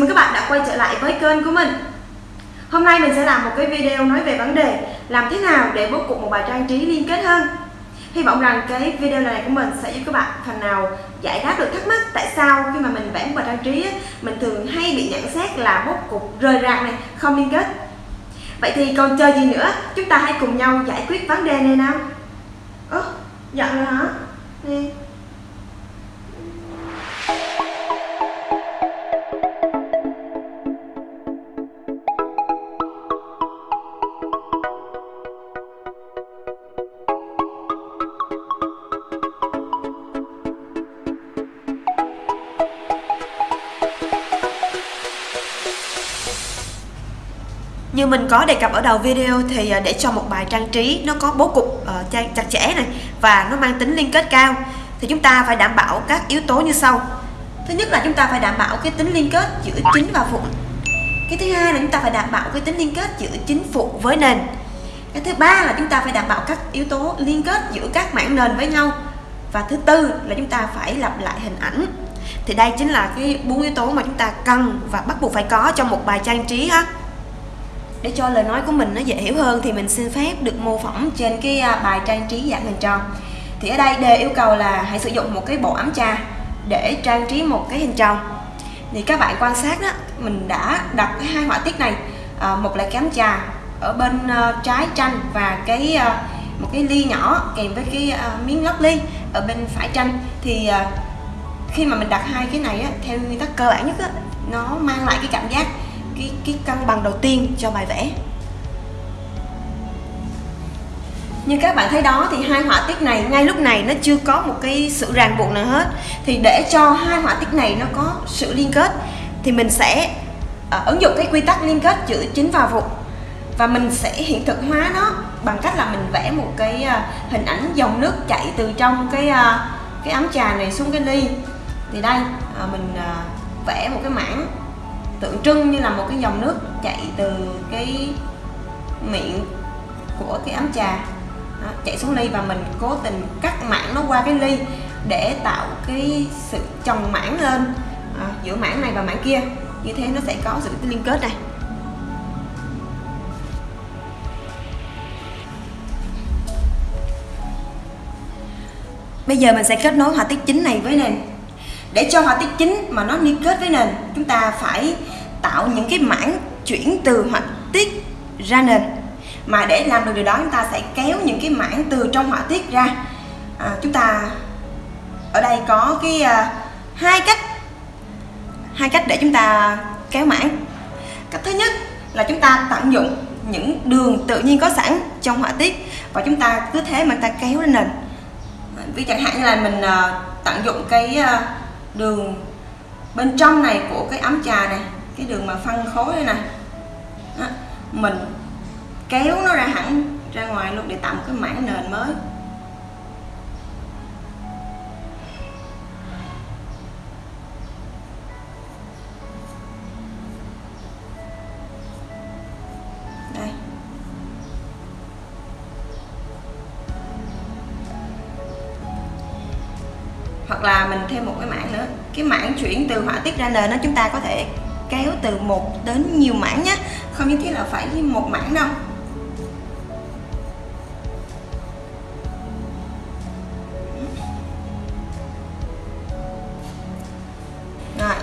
Chào mừng các bạn đã quay trở lại với kênh của mình. Hôm nay mình sẽ làm một cái video nói về vấn đề Làm thế nào để bố cục một bài trang trí liên kết hơn. Hy vọng rằng cái video này của mình sẽ giúp các bạn phần nào giải đáp được thắc mắc Tại sao khi mà mình vẽ một bài trang trí Mình thường hay bị nhận xét là bố cục rời rạc này, không liên kết. Vậy thì còn chờ gì nữa Chúng ta hãy cùng nhau giải quyết vấn đề này nào. Ơ, dặn rồi hả? Đi. Như mình có đề cập ở đầu video thì ờ, để cho một bài trang trí nó có bố cục uh, chặt chẽ này và nó mang tính liên kết cao thì chúng ta phải đảm bảo các yếu tố như sau. Thứ nhất là chúng ta phải đảm bảo cái tính liên kết giữa chính và phụ. Cái thứ hai là chúng ta phải đảm bảo cái tính liên kết giữa chính phụ với nền. Cái thứ ba là chúng ta phải đảm bảo các yếu tố liên kết giữa các mảng nền với nhau. Và thứ tư là chúng ta phải lặp lại hình ảnh. Thì đây chính là cái bốn yếu tố mà chúng ta cần và bắt buộc phải có trong một bài trang trí ha để cho lời nói của mình nó dễ hiểu hơn thì mình xin phép được mô phỏng trên cái à, bài trang trí dạng hình tròn. Thì ở đây đề yêu cầu là hãy sử dụng một cái bộ ấm trà để trang trí một cái hình tròn. Thì các bạn quan sát đó mình đã đặt hai họa tiết này à, một là cái ấm trà ở bên uh, trái tranh và cái uh, một cái ly nhỏ kèm với cái uh, miếng lót ly ở bên phải tranh. Thì uh, khi mà mình đặt hai cái này á, theo nguyên tắc cơ bản nhất á, nó mang lại cái cảm giác cái cái cân bằng đầu tiên cho bài vẽ. Như các bạn thấy đó thì hai họa tiết này ngay lúc này nó chưa có một cái sự ràng buộc nào hết. Thì để cho hai họa tiết này nó có sự liên kết thì mình sẽ uh, ứng dụng cái quy tắc liên kết giữa chính và vụ và mình sẽ hiện thực hóa nó bằng cách là mình vẽ một cái uh, hình ảnh dòng nước chảy từ trong cái uh, cái ấm trà này xuống cái ly. Thì đây uh, mình uh, vẽ một cái mảng tượng trưng như là một cái dòng nước chạy từ cái miệng của cái ấm trà. Đó, chạy xuống ly và mình cố tình cắt mảng nó qua cái ly để tạo cái sự chồng mảng lên à, giữa mảng này và mảng kia. Như thế nó sẽ có sự liên kết này Bây giờ mình sẽ kết nối họa tiết chính này với nền để cho họa tiết chính mà nó liên kết với nền chúng ta phải tạo những cái mảng chuyển từ họa tiết ra nền. Mà để làm được điều đó chúng ta sẽ kéo những cái mảng từ trong họa tiết ra. À, chúng ta ở đây có cái uh, hai cách. Hai cách để chúng ta kéo mảng. Cách thứ nhất là chúng ta tận dụng những đường tự nhiên có sẵn trong họa tiết và chúng ta cứ thế mà ta kéo lên nền. Ví chẳng hạn như là mình uh, tận dụng cái uh, đường bên trong này của cái ấm trà này, cái đường mà phân khối đây này đó. mình kéo nó ra hẳn ra ngoài luôn để tạo một cái mảng nền mới đây hoặc là mình thêm một cái mảng nữa. Cái mảng chuyển từ họa tiết ra nền đó chúng ta có thể kéo từ một đến nhiều mảng nhé. Không nhất thiết là phải một mảng đâu. Rồi.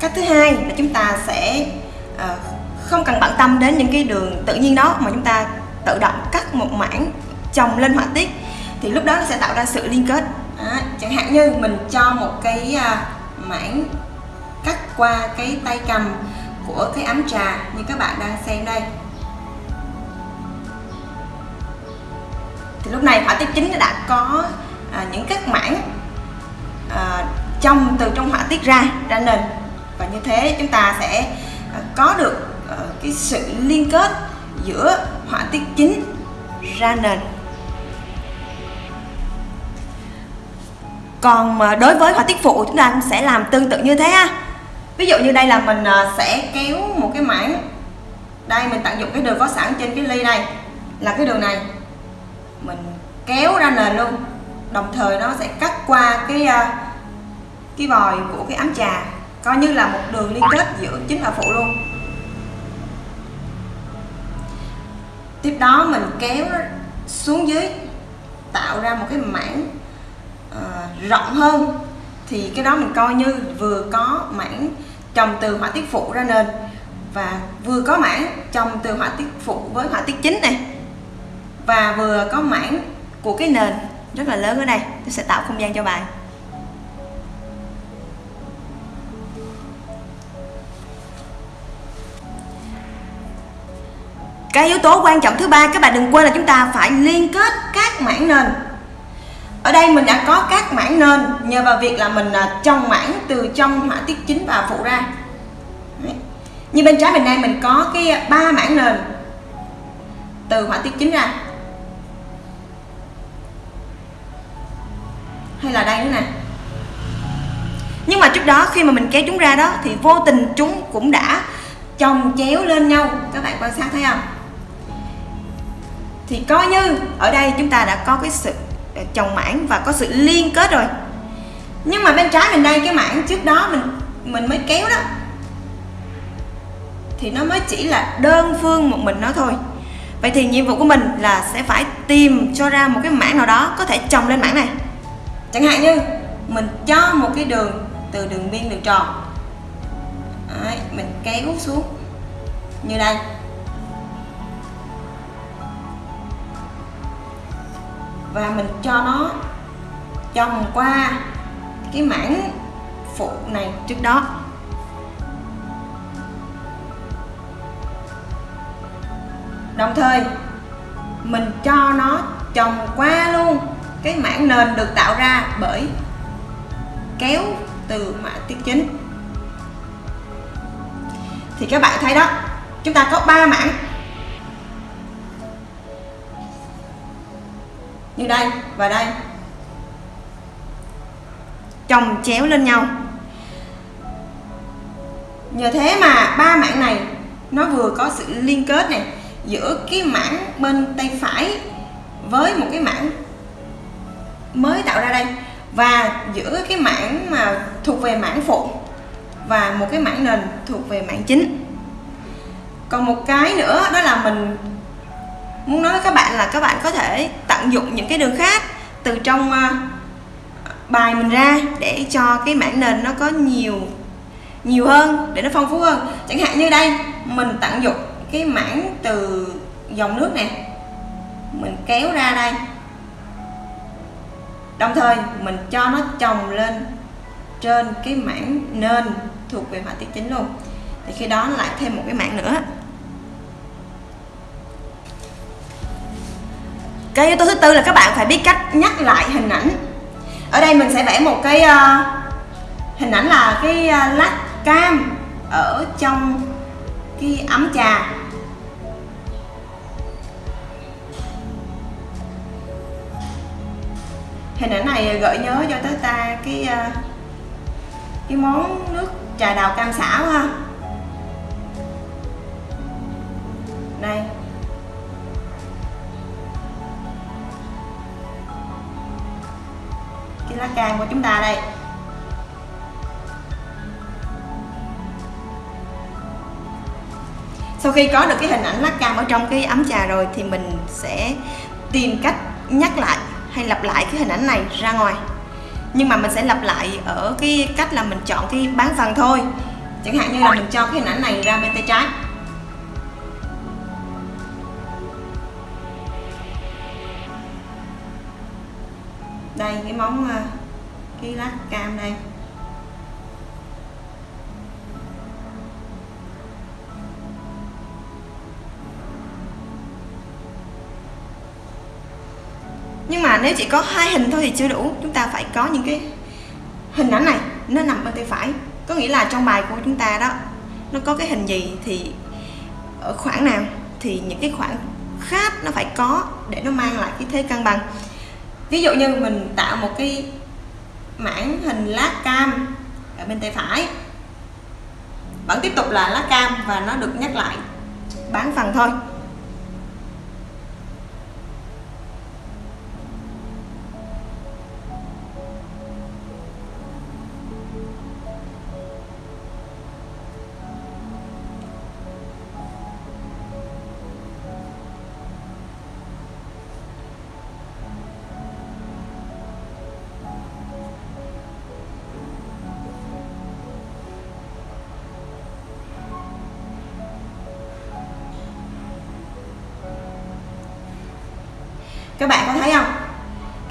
Cách thứ hai là chúng ta sẽ uh, không cần bận tâm đến những cái đường tự nhiên đó mà chúng ta tự động cắt một mảng chồng lên họa tiết. Thì lúc đó nó sẽ tạo ra sự liên kết chẳng hạn như mình cho một cái à, mảng cắt qua cái tay cầm của cái ấm trà như các bạn đang xem đây. Thì lúc này họa tiết chính đã có à, những các mảng à, trong từ trong họa tiết ra ra nền. Và như thế chúng ta sẽ à, có được à, cái sự liên kết giữa họa tiết chính ra nền. Còn đối với họa tiết phụ, chúng ta cũng sẽ làm tương tự như thế ha. Ví dụ như đây là mình à, sẽ kéo một cái mảng. Đây, mình tận dụng cái đường có sẵn trên cái ly này. Là cái đường này. Mình kéo ra nền luôn. Đồng thời nó sẽ cắt qua cái à, cái vòi của cái ấm trà. Coi như là một đường liên kết giữa chính và phụ luôn. Tiếp đó mình kéo xuống dưới, tạo ra một cái mảng uh, rộng hơn thì cái đó mình coi như vừa có mảng trồng từ họa tiết phụ ra nền và vừa có mảng trồng từ họa tiết phụ với họa tiết chính này. Và vừa có mảng của cái nền rất là lớn ở đây. Tôi sẽ tạo không gian cho bài cái yếu tố quan trọng thứ ba các bạn đừng quên là chúng ta phải liên kết các mảng nền ở đây mình đã có các mảng nền, nhờ vào việc là mình à, trồng mảng từ trong họa tiết chính và phụ ra. Đấy. như bên trái mình đây, mình có cái ba mảng nền từ họa tiết chính ra. Hay là đây nữa nè. Nhưng mà trước đó khi mà mình kéo chúng ra đó, thì vô tình chúng cũng đã chồng chéo lên nhau. Các bạn quan sát thấy không? Thì coi như ở đây chúng ta đã có cái sự Ờ, chồng mảng và có sự liên kết rồi. Nhưng mà bên trái mình đây cái mảng trước đó mình mình mới kéo đó. Thì nó mới chỉ là đơn phương một mình nó thôi. Vậy thì nhiệm vụ của mình là sẽ phải tìm cho ra một cái mảng nào đó có thể chồng lên mảng này. Chẳng hạn như mình cho một cái đường từ đường biên đường tròn. Đấy, mình kéo xuống. Như đây. Và mình cho nó chồng qua cái mảng phụ này trước đó. Đồng thời, mình cho nó chồng qua luôn cái mảng nền được tạo ra bởi kéo từ mã tiết chính. Thì các bạn thấy đó, chúng ta có 3 mảng. Như đây và đây. Chồng chéo lên nhau. Nhờ thế mà ba mảng này nó vừa có sự liên kết này giữa cái mảng bên tay phải với một cái mảng mới tạo ra đây và giữa cái mảng mà thuộc về mảng phụ và một cái mảng nền thuộc về mảng chính. Còn một cái nữa đó là mình muốn nói với các bạn là các bạn có thể tận dụng những cái đường khác từ trong ờ, bài mình ra để cho cái mảng nền nó có nhiều nhiều hơn, để nó phong phú hơn. Chẳng hạn như đây, mình tận dụng cái mảng từ dòng nước này mình kéo ra đây. Đồng thời, mình cho nó chồng lên trên cái mảng nền thuộc về họa tiết chính luôn. Thì khi đó lại thêm một cái mảng nữa. Cái yếu tố thứ tư là các bạn phải biết cách nhắc lại hình ảnh. Ở đây mình sẽ vẽ một cái uh, hình ảnh là cái uh, lát cam ở trong cái ấm trà. Hình ảnh này gợi nhớ cho tới ta cái uh, cái món nước trà đào cam xảo ha. Đây. Cái lá cam của chúng ta đây. Sau khi có được cái hình ảnh lá cam ở trong cái ấm trà rồi thì mình sẽ tìm cách nhắc lại hay lặp lại cái hình ảnh này ra ngoài. Nhưng mà mình sẽ lặp lại ở cái cách là mình chọn cái bán phần thôi. Chẳng hạn như là mình cho cái hình ảnh này ra bên tay trái. Đây, cái móng ờ, cái lát cam đây. Nhưng mà nếu chỉ có hai hình thôi thì chưa đủ, chúng ta phải có những cái hình ảnh này, nó nằm bên tay phải. Có nghĩa là trong bài của chúng ta đó, nó có cái hình gì thì ở khoảng nào thì những cái khoảng khác nó phải có để nó mang lại cái thế cân bằng ví dụ như mình tạo một cái mảng hình lá cam ở bên tay phải. Vẫn tiếp tục là lá cam và nó được nhắc lại, bán phần thôi. Các bạn có thấy không?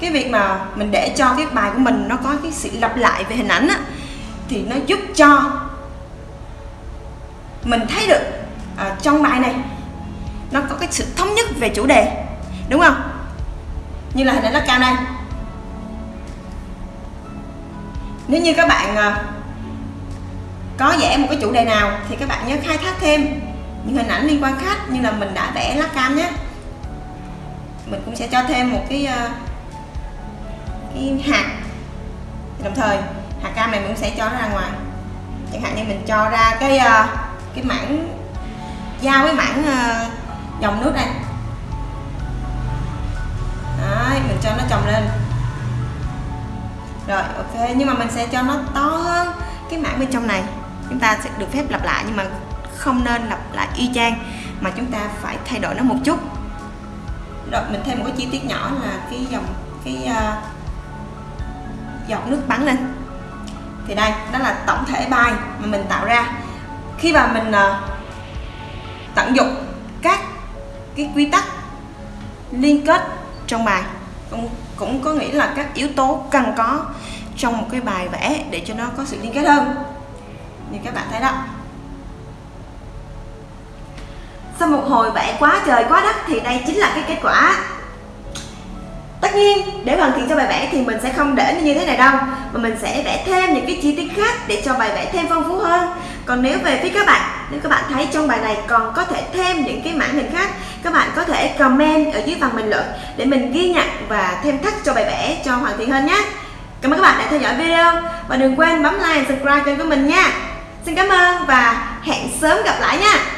Cái việc mà mình để cho cái bài của mình nó có cái sự lặp lại về hình ảnh á, thì nó giúp cho mình thấy được à, trong bài này nó có cái sự thống nhất về chủ đề đúng không? Như là hình ảnh nó cao đây. Nếu như các bạn à, có vẽ một cái chủ đề nào thì các bạn nhớ khai thác thêm những hình ảnh liên quan khác như là mình đã vẽ lá cam nhé mình cũng sẽ cho thêm một cái ờ, cái hạt. Đồng thời hạt cam này mình cũng sẽ cho nó ra ngoài. Chẳng hạn như mình cho ra cái ờ, cái mảng giao với mảng ờ, dòng nước đây. Đấy, mình cho nó chồng lên. Rồi ok. Nhưng mà mình sẽ cho nó to hơn cái mảng bên trong này. Chúng ta sẽ được phép lặp lại nhưng mà không nên lặp lại y chang mà chúng ta phải thay đổi nó một chút rồi mình thêm một cái chi tiết nhỏ là cái dòng cái uh, giọt nước bắn lên. Thì đây đó là tổng thể bài mà mình tạo ra. Khi mà mình uh, tận dụng các cái quy tắc liên kết trong bài cũng, cũng có nghĩa là các yếu tố cần có trong một cái bài vẽ để cho nó có sự liên kết hơn. Như các bạn thấy đó sau một hồi vẽ quá trời quá đất thì đây chính là cái kết quả. Tất nhiên, để hoàn thiện cho bài vẽ thì mình sẽ không để như thế này đâu, mà mình sẽ vẽ thêm những cái chi tiết khác để cho bài vẽ thêm phong phú hơn. Còn nếu về phía các bạn, nếu các bạn thấy trong bài này còn có thể thêm những cái mảng hình khác, các bạn có thể comment ở dưới phần bình luận để mình ghi nhận và thêm thắt cho bài vẽ cho hoàn thiện hơn nhé. Cảm ơn các bạn đã theo dõi video, và đừng quên bấm like và subscribe kênh của mình nha. Xin cảm ơn và hẹn sớm gặp lại nha.